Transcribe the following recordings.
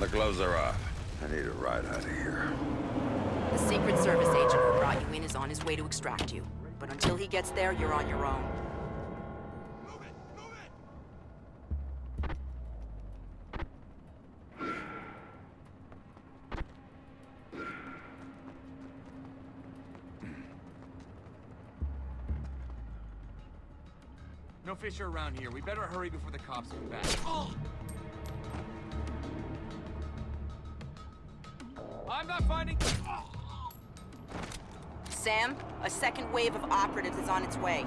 and the gloves are off. I need a ride out of here. The Secret Service agent who brought you in is on his way to extract you. But until he gets there, you're on your own. Move it, move it. No Fisher around here. We better hurry before the cops come back. I'm not finding... Sam, a second wave of operatives is on its way.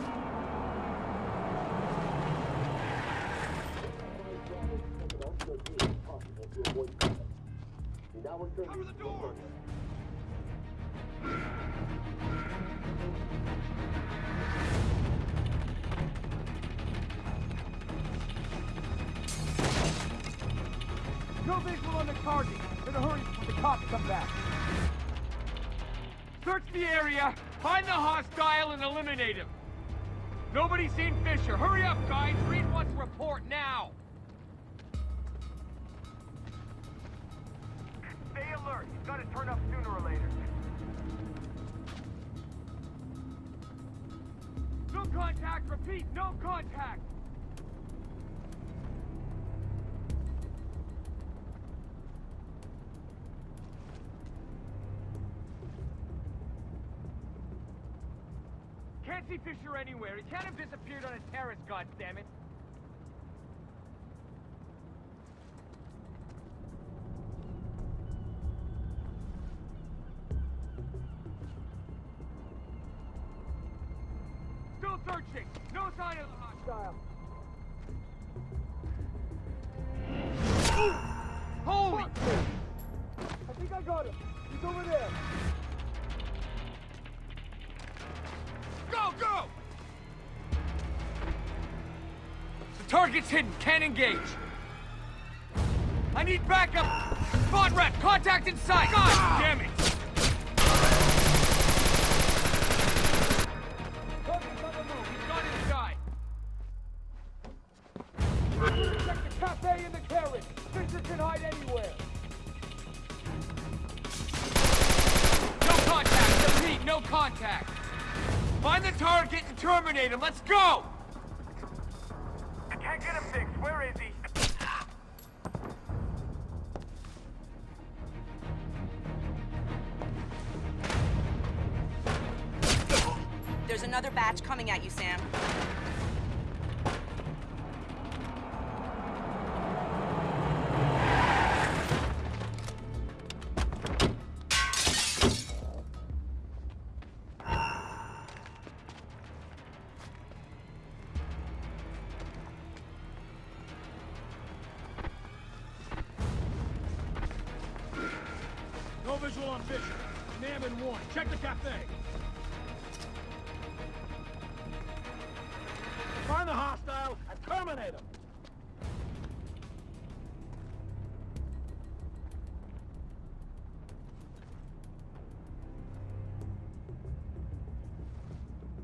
Cover the door! Now. Stay alert. He's got to turn up sooner or later. No contact. Repeat, no contact. Can't see Fisher anywhere. He can't have disappeared on a terrace, goddammit. Target's hidden. Can't engage. I need backup. Spawn rep, contact inside. God damn it! Cafe and the carriage. Fisher can hide anywhere. No contact. Repeat, no contact. Find the target and terminate him. Let's go!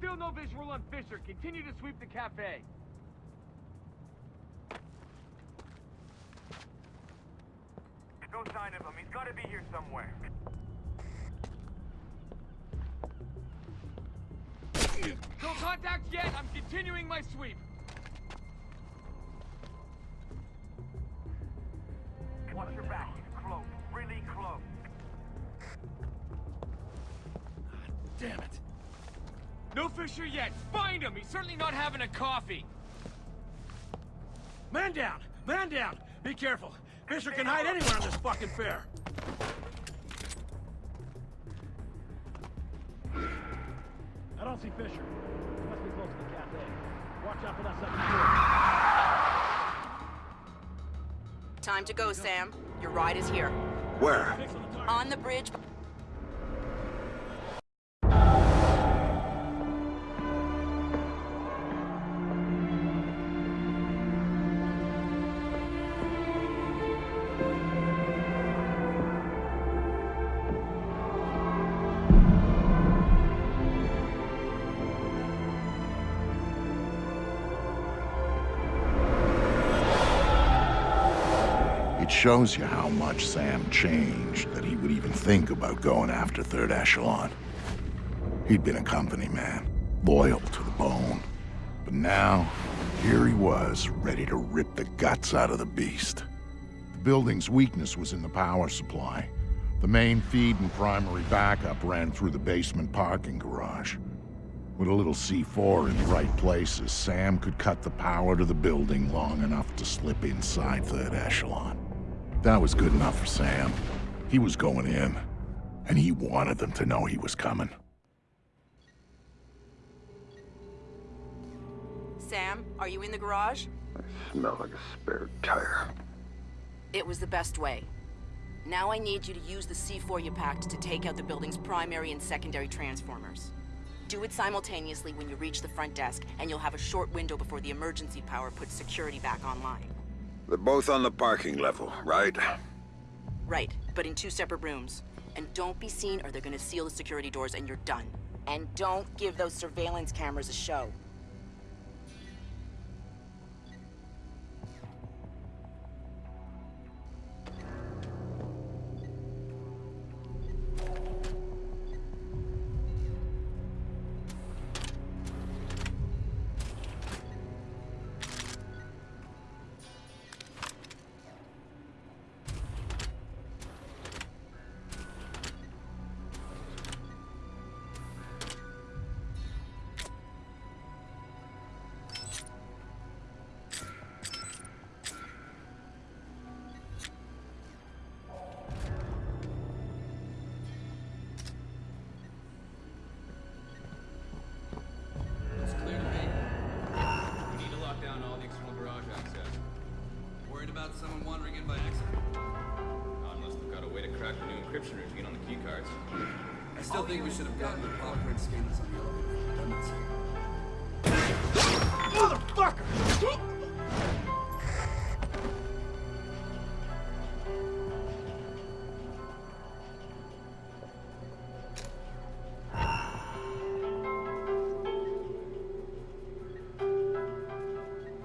Still no visual on Fisher. Continue to sweep the cafe. No sign of him. He's got to be here somewhere. No contact yet. I'm continuing my sweep. Certainly not having a coffee. Man down! Man down! Be careful. Fisher can hide anywhere on this fucking fair. I don't see Fisher. He must be close to the cafe. Watch out for that second floor. Time to go, Sam. Your ride is here. Where? Fix on the target. On the bridge. Shows you how much Sam changed that he would even think about going after Third Echelon. He'd been a company man, loyal to the bone. But now, here he was, ready to rip the guts out of the beast. The building's weakness was in the power supply. The main feed and primary backup ran through the basement parking garage. With a little C4 in the right places, Sam could cut the power to the building long enough to slip inside Third Echelon. That was good enough for Sam. He was going in, and he wanted them to know he was coming. Sam, are you in the garage? I smell like a spare tire. It was the best way. Now I need you to use the C4 you packed to take out the building's primary and secondary transformers. Do it simultaneously when you reach the front desk, and you'll have a short window before the emergency power puts security back online. They're both on the parking level, right? Right, but in two separate rooms. And don't be seen or they're gonna seal the security doors and you're done. And don't give those surveillance cameras a show.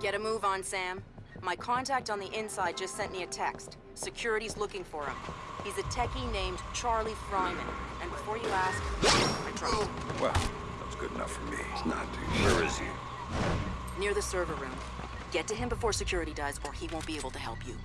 Get a move on, Sam. My contact on the inside just sent me a text. Security's looking for him. He's a techie named Charlie Fryman. And before you ask, I tried. Well, that's good enough for me. It's not. Where is he? Near the server room. Get to him before security does, or he won't be able to help you.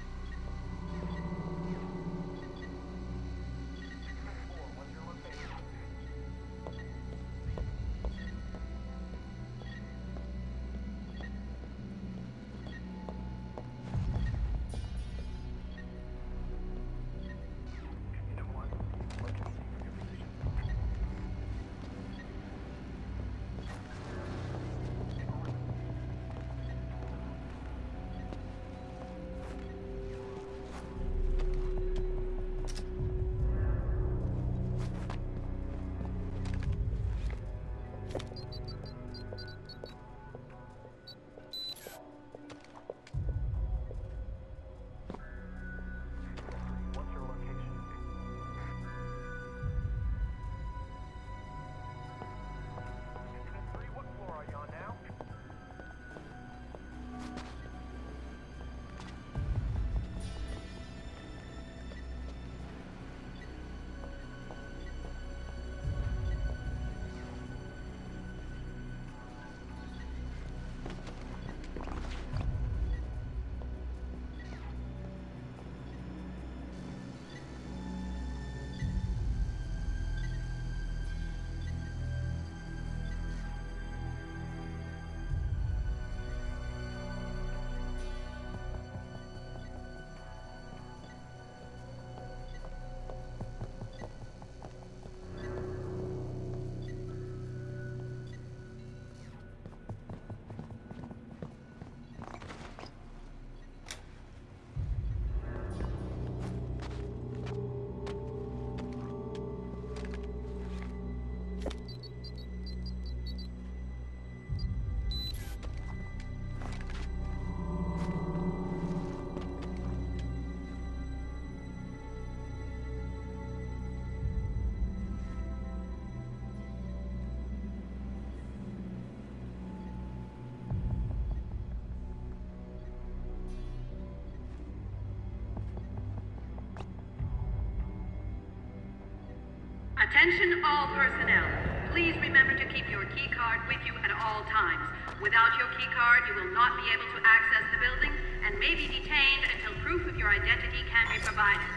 Attention all personnel. Please remember to keep your key card with you at all times. Without your key card, you will not be able to access the building and may be detained until proof of your identity can be provided.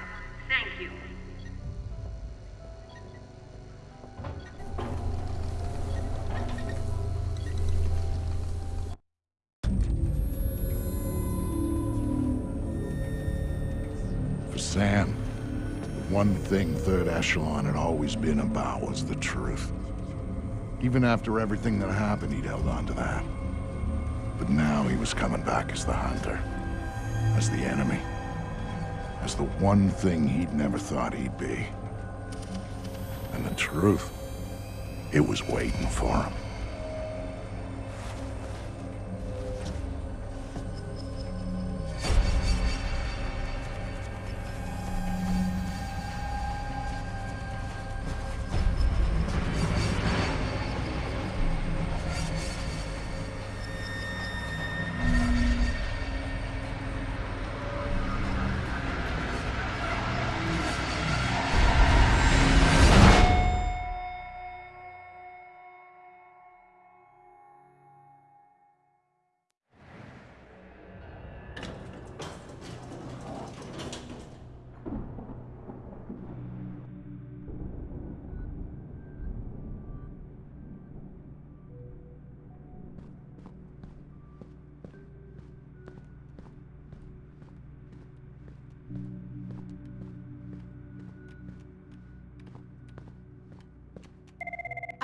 Thing Third Echelon had always been about was the truth. Even after everything that happened, he'd held on to that. But now he was coming back as the hunter, as the enemy, as the one thing he'd never thought he'd be. And the truth, it was waiting for him.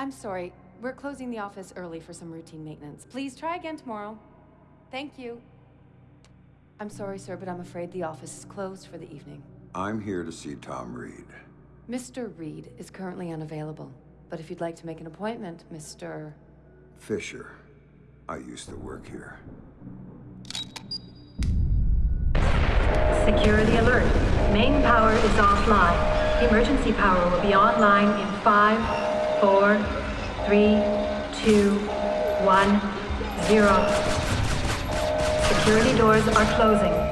I'm sorry. We're closing the office early for some routine maintenance. Please try again tomorrow. Thank you. I'm sorry, sir, but I'm afraid the office is closed for the evening. I'm here to see Tom Reed. Mr. Reed is currently unavailable. But if you'd like to make an appointment, Mr. Fisher. I used to work here. Security alert. Main power is offline. Emergency power will be online in five, four, three, two, one, zero. Security doors are closing.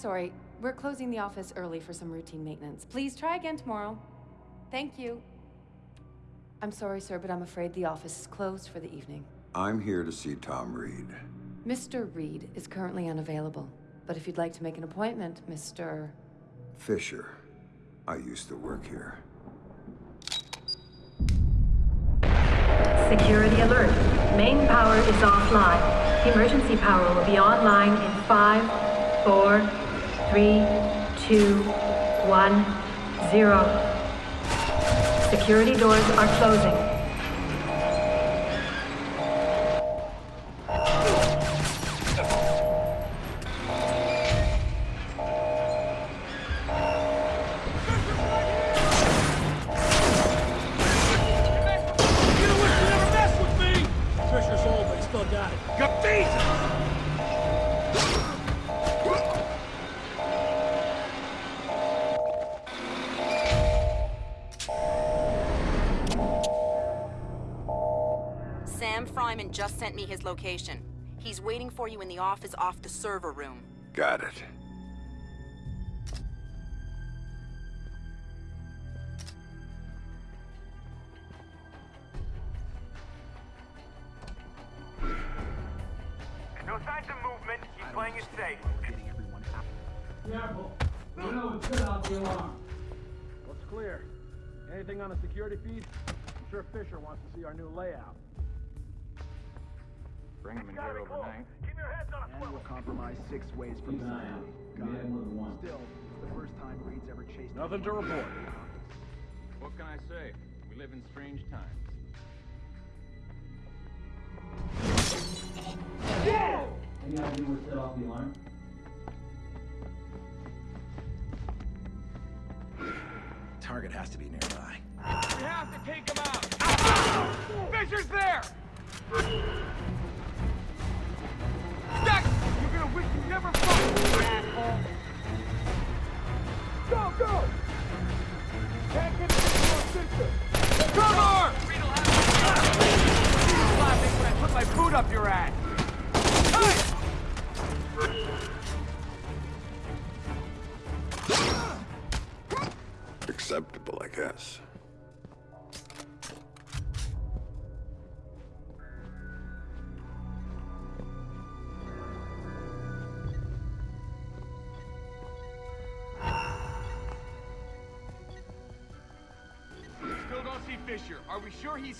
Sorry. We're closing the office early for some routine maintenance. Please try again tomorrow. Thank you. I'm sorry, sir, but I'm afraid the office is closed for the evening. I'm here to see Tom Reed. Mr. Reed is currently unavailable. But if you'd like to make an appointment, Mr. Fisher. I used to work here. Security alert. Main power is offline. Emergency power will be online in five, four, three, two, one, zero. Security doors are closing. Me his location. He's waiting for you in the office off the server room. Got it. No signs of movement. Keep playing it safe. Careful. You know it's good out the alarm. Looks clear. Anything on the security feed? I'm sure Fisher wants to see our new layout. Bring him in here overnight. Keep your heads on a And we'll compromise six ways from Zion. Got it. Still, it's the first time Reed's ever chased Nothing to report. What can I say? We live in strange times. Yeah! Any idea what set off the alarm? Target has to be nearby. We have to take him out! Ah! Fisher's there! Wish you never asshole! Go, go! Can't get this Fisher! Cover! Put my boot up your ass! Acceptable, I guess.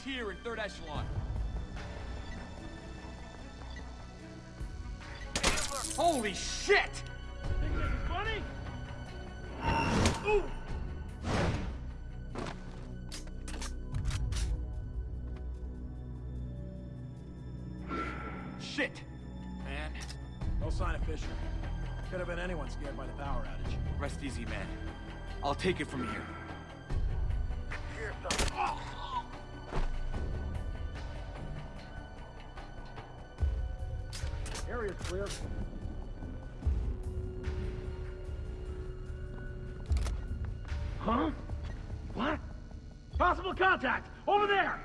Here in third echelon? Holy shit! Contact! Over there!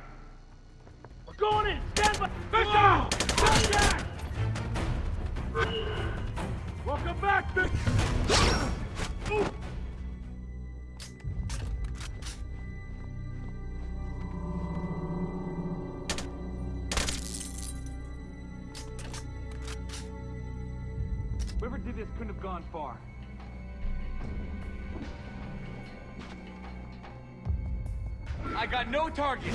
We're going in! Stand by! Fisher! Contact! Welcome back! Ooh. Whoever did this couldn't have gone far. I got no target.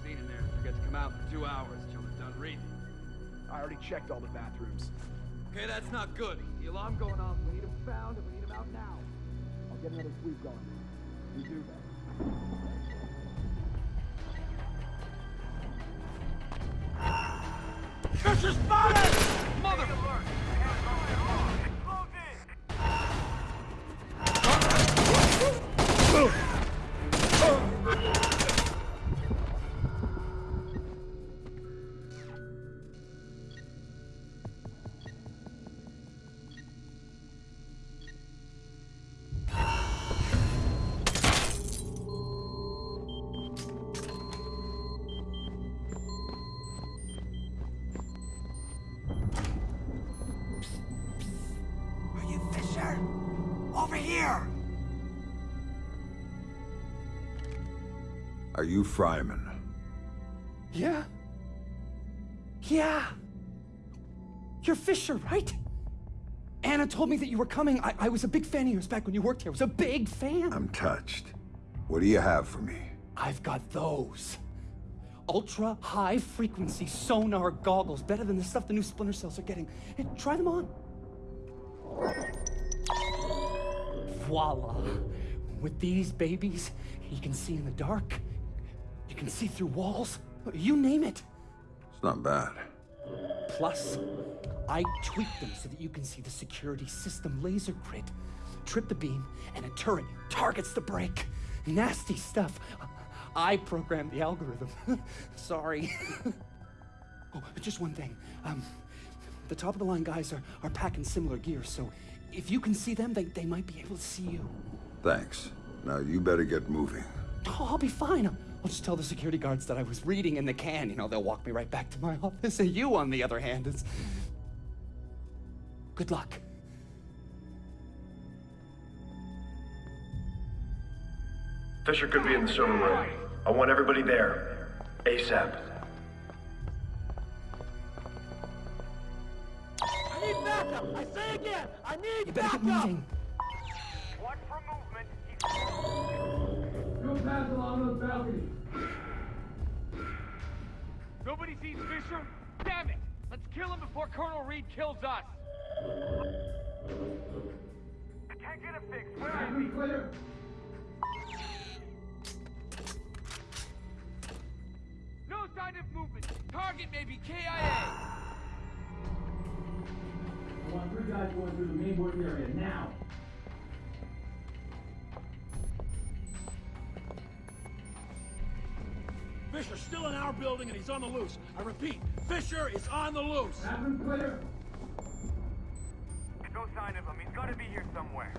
Magazine in there forget to come out for two hours till they're done reading. I already checked all the bathrooms. Okay, that's not good. The alarm going off. We need him found and we need him out now. I'll get another sweep going. You do that. Fisher spotted! You Fryman? Yeah? Yeah! You're Fisher, right? Anna told me that you were coming. I, I was a big fan of yours back when you worked here. I was a big fan. I'm touched. What do you have for me? I've got those. Ultra high frequency sonar goggles, better than the stuff the new Splinter Cells are getting. Hey, try them on. Voila. With these babies, you can see in the dark. You can see through walls. You name it. It's not bad. Plus, I tweak them so that you can see the security system laser grid. Trip the beam, and a turret targets the break. Nasty stuff. I programmed the algorithm. Sorry. oh, just one thing. Um, the top of the line guys are, are packing similar gear, so if you can see them, they, they might be able to see you. Thanks. Now you better get moving. Oh, I'll be fine. I'll, I'll just tell the security guards that I was reading in the can. You know, they'll walk me right back to my office. And you, on the other hand, is. Good luck. Fisher could be in the server room. I want everybody there. ASAP. I need backup! I say again, I need You backup! get moving. Watch for movement. Go pass along the balcony. Nobody sees Fisher? Damn it! Let's kill him before Colonel Reed kills us! I can't get him fixed. Where is he? clear. No sign of movement. Target may be KIA. I want three guys going through the main work area now. Fisher's still in our building and he's on the loose. I repeat, Fisher is on the loose. Bathroom clear. No sign of him. He's gotta be here somewhere.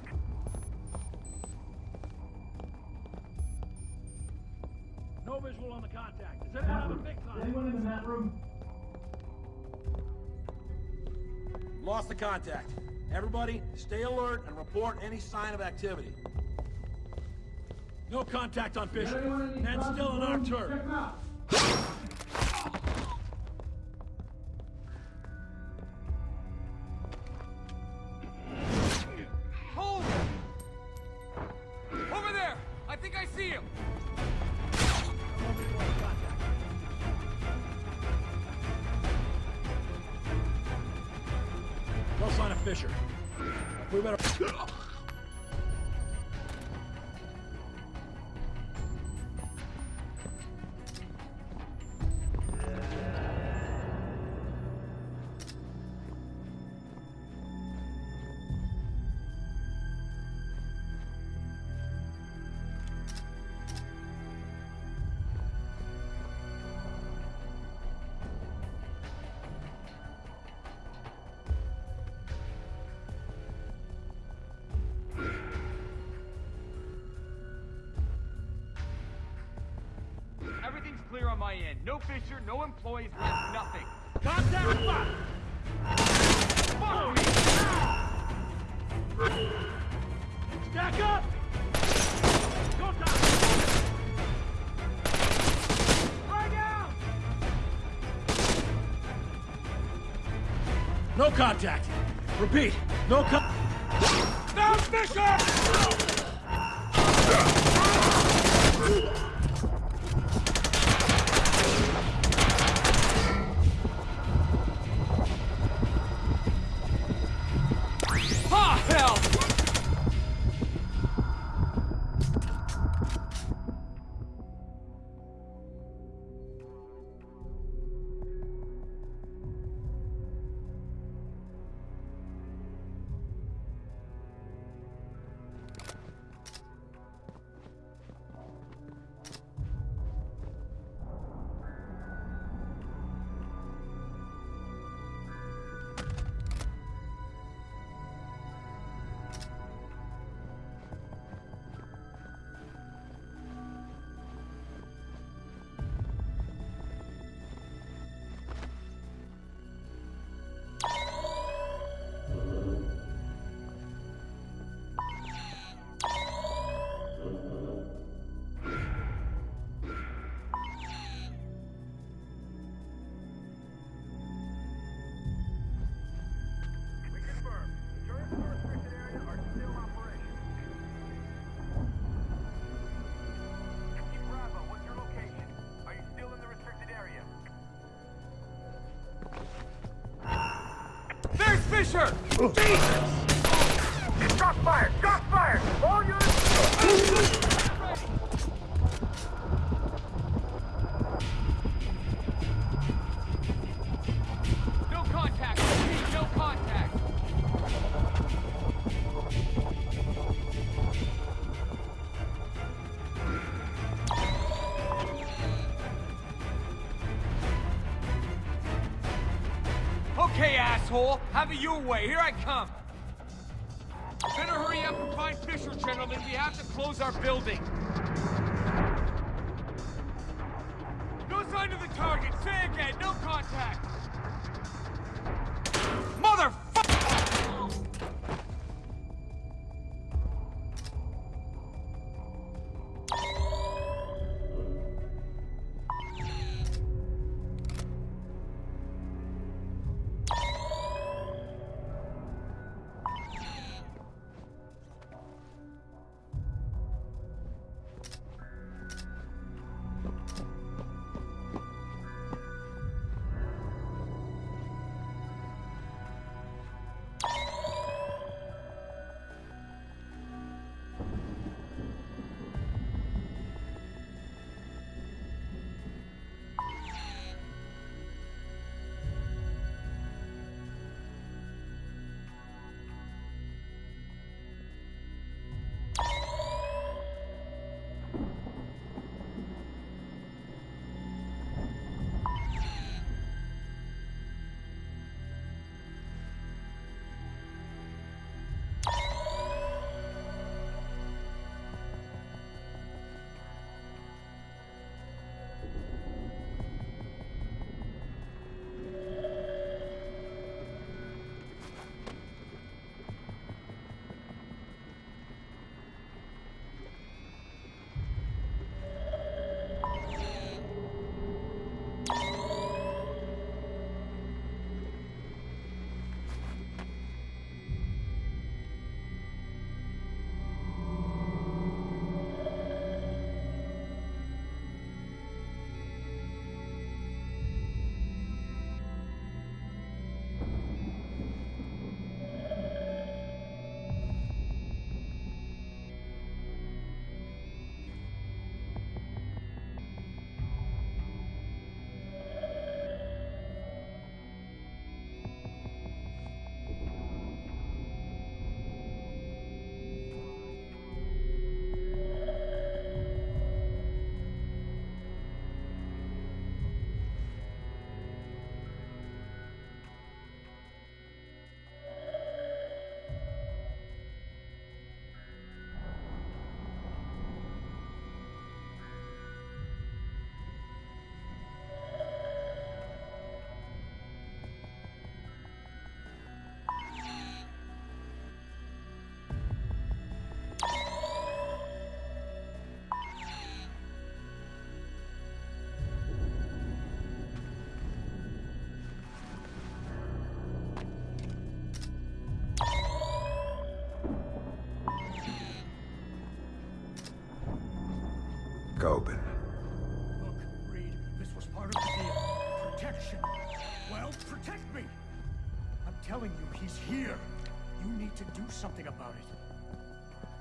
No visual on the contact. Does anyone have a fix on? Anyone in the mat room? Lost the contact. Everybody, stay alert and report any sign of activity. No contact on Fisher. Ned's still on our turf. Hold! Over there! I think I see him! No sign of Fisher. We better... Fisher, no employees, left, nothing. Contact spot! Fuck me! Stack up! Go time! Frag! No contact. Repeat, no con- Found Fisher! Jesus! Your way, here I need to do something about it.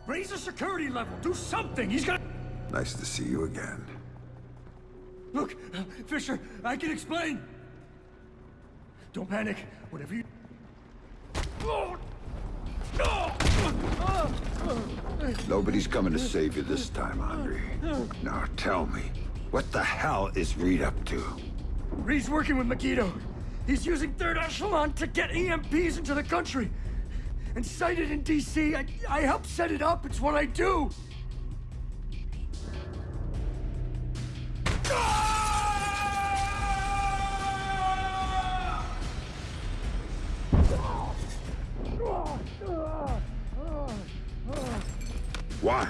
Raise the security level. Do something. He's gonna... Nice to see you again. Look, Fisher, I can explain. Don't panic. Whatever you... Nobody's coming to save you this time, Andre. Now tell me, what the hell is Reed up to? Reed's working with Megiddo. He's using Third Echelon to get EMPs into the country. And sighted in D.C., I, I help set it up. It's what I do. Why?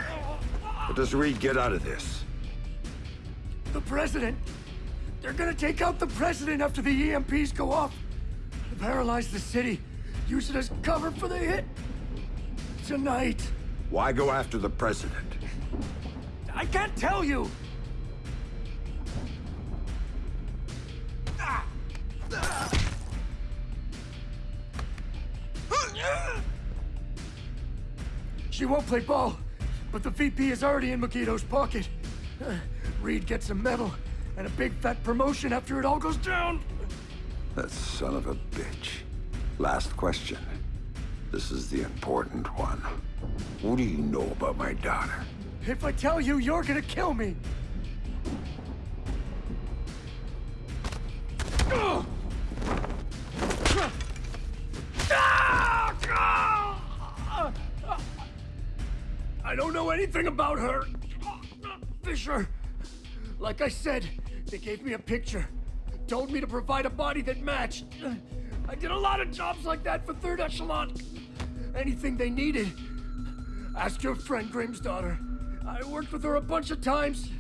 What does Reed get out of this? The president. They're gonna take out the president after the EMPs go off. Paralyze the city. Use it as cover for the hit. Tonight. Why go after the president? I can't tell you. She won't play ball, but the VP is already in Megiddo's pocket. Reed gets a medal and a big fat promotion after it all goes down. That son of a bitch. Last question. This is the important one. What do you know about my daughter? If I tell you, you're gonna kill me. I don't know anything about her. Fisher, like I said, they gave me a picture. Told me to provide a body that matched. I did a lot of jobs like that for Third Echelon. Anything they needed. Ask your friend Grim's daughter. I worked with her a bunch of times.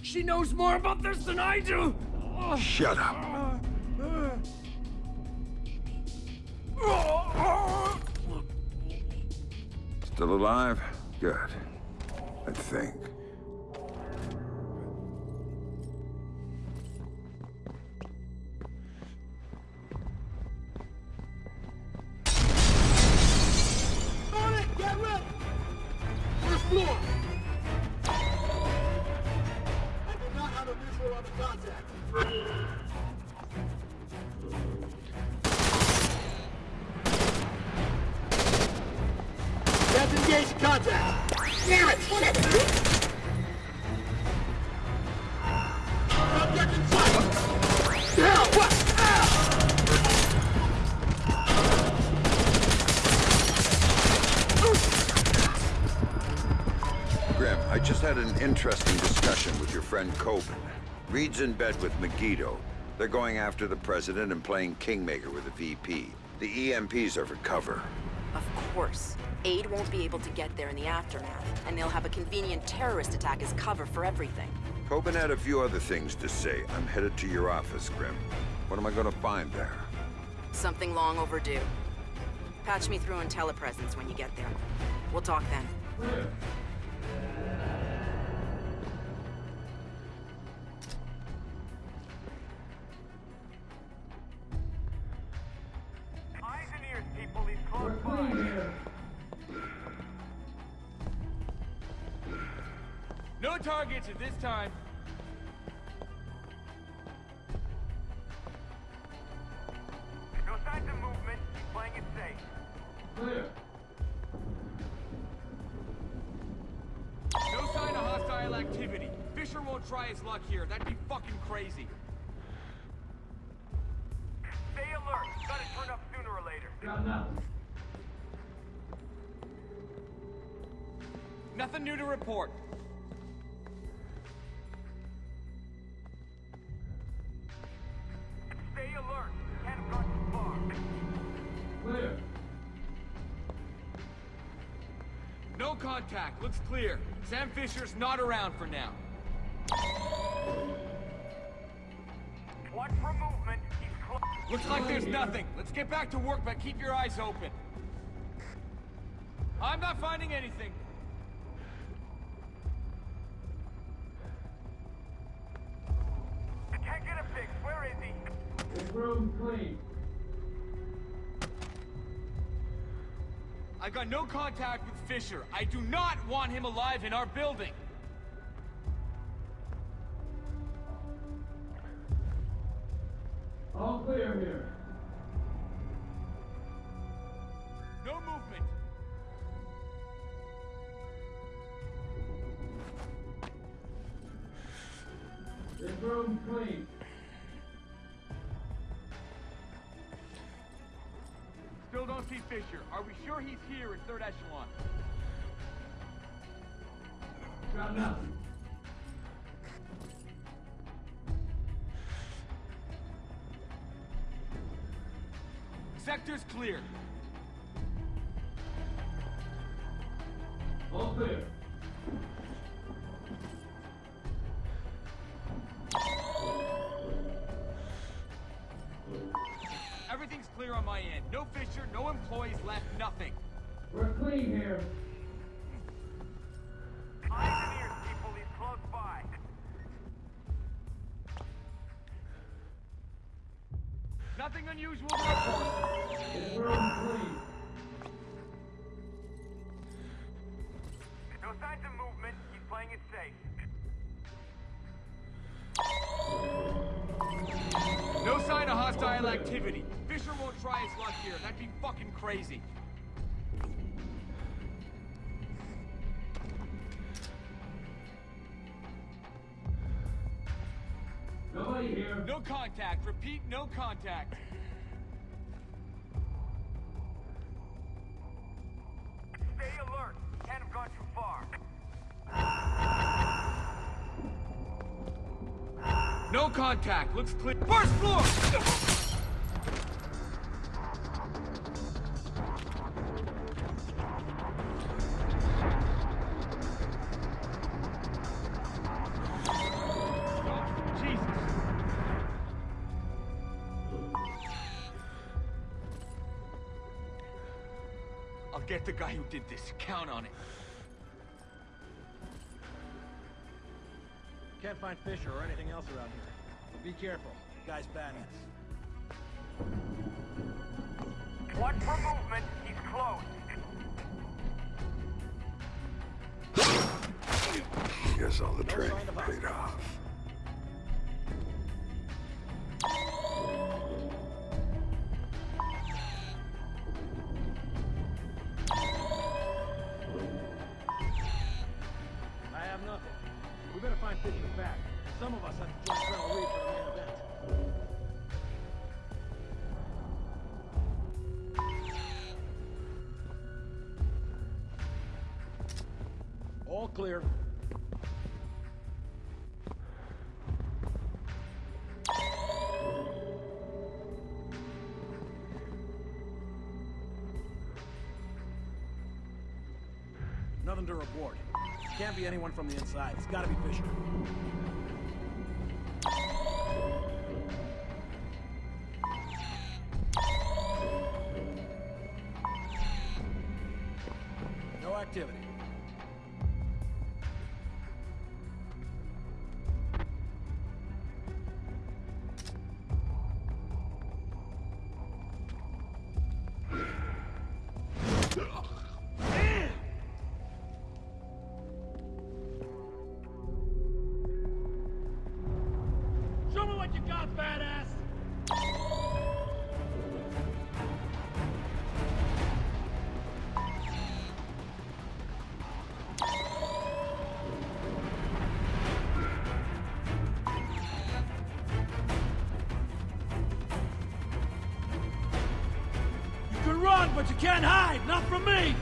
She knows more about this than I do. Shut up. Still alive? Good. I think. Reed's in bed with Megiddo. They're going after the president and playing Kingmaker with the VP. The EMPs are for cover. Of course. Aid won't be able to get there in the aftermath, and they'll have a convenient terrorist attack as cover for everything. Kobin had a few other things to say. I'm headed to your office, Grim. What am I gonna find there? Something long overdue. Patch me through in telepresence when you get there. We'll talk then. Eyes contact. Looks clear. Sam Fisher's not around for now. Watch for movement. He's. Looks like there's nothing. Let's get back to work, but keep your eyes open. I'm not finding anything. No contact with Fisher. I do not want him alive in our building. Sector's clear. All clear. Nothing unusual to report. This room's clean. No signs of movement. He's playing it safe. No sign of hostile activity. Fisher won't try his luck here. That'd be fucking crazy. Nobody here. No contact. Repeat, no contact. No contact. Looks clear. First floor! Oh, Jesus. I'll get the guy who did this. Count on it. Can't find Fisher or anything else around here. But be careful. Guy's badass. Watch for movement. He's close. Guess all the No training sign paid off. Clear. Nothing to report. Can't be anyone from the inside. It's gotta be Fisher. Run, but you can't hide! Not from me!